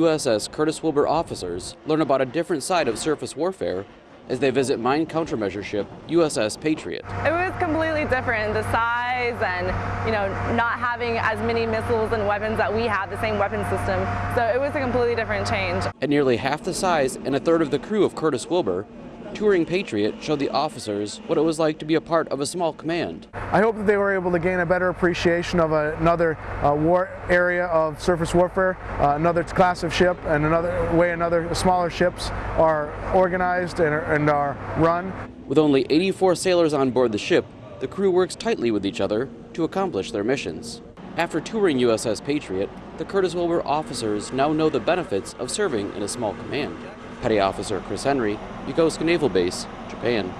USS Curtis Wilbur officers learn about a different side of surface warfare as they visit mine countermeasure ship USS Patriot. It was completely different, the size and, you know, not having as many missiles and weapons that we have, the same weapon system. So it was a completely different change. At nearly half the size and a third of the crew of Curtis Wilbur, touring Patriot showed the officers what it was like to be a part of a small command. I hope that they were able to gain a better appreciation of another uh, war area of surface warfare, uh, another class of ship, and another way another smaller ships are organized and are, and are run. With only 84 sailors on board the ship, the crew works tightly with each other to accomplish their missions. After touring USS Patriot, the Curtis Wilbur officers now know the benefits of serving in a small command. Petty Officer Chris Henry, Yokosuka Naval Base, Japan.